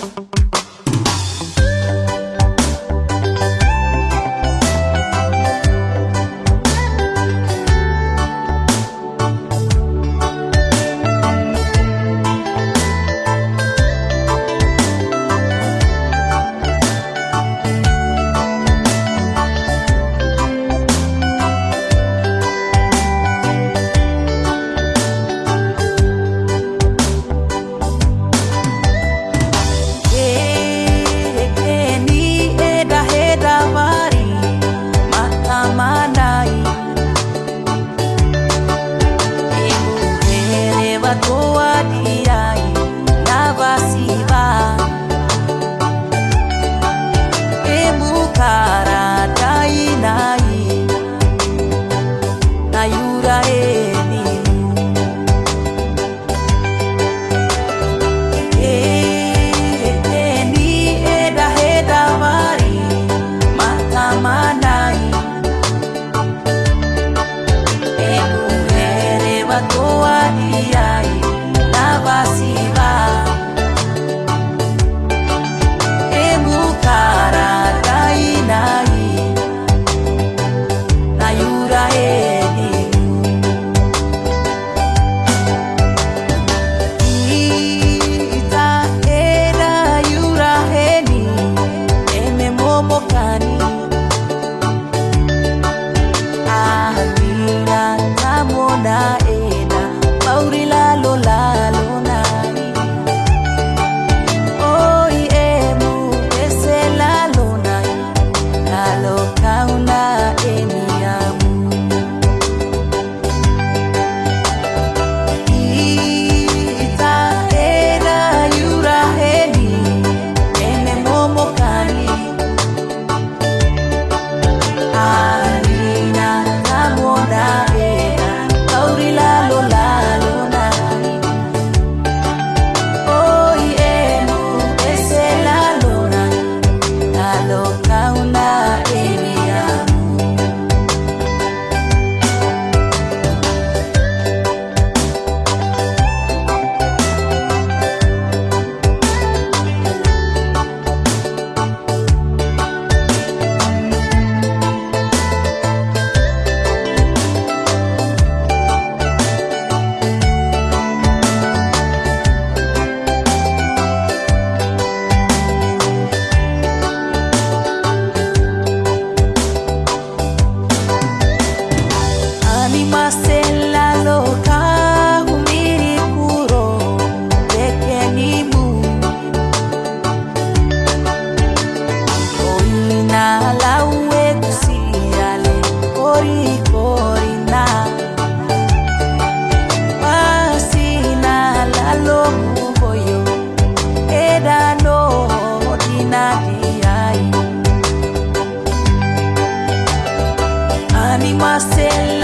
Bye. I in